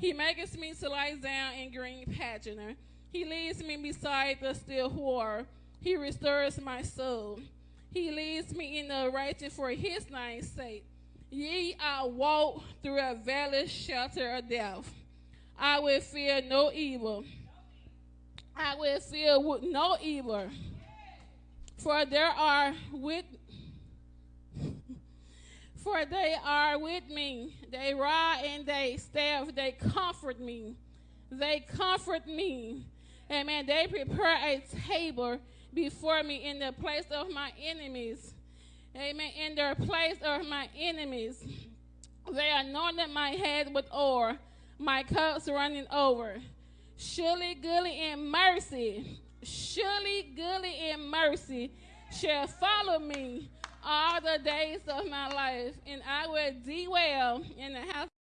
He maketh me to lie down in green pasture. He leads me beside the still water. He restores my soul. He leads me in the righteous for his name's sake. Ye, I walk through a valley shelter of death. I will fear no evil. I will fear no evil. For there are with for they are with me. They ride and they staff, they comfort me. They comfort me. Amen. They prepare a table before me in the place of my enemies. Amen. In the place of my enemies. They anointed my head with oil, my cups running over. Surely, goodly and mercy, surely, goodly and mercy shall follow me all the days of my life, and I will dwell in the house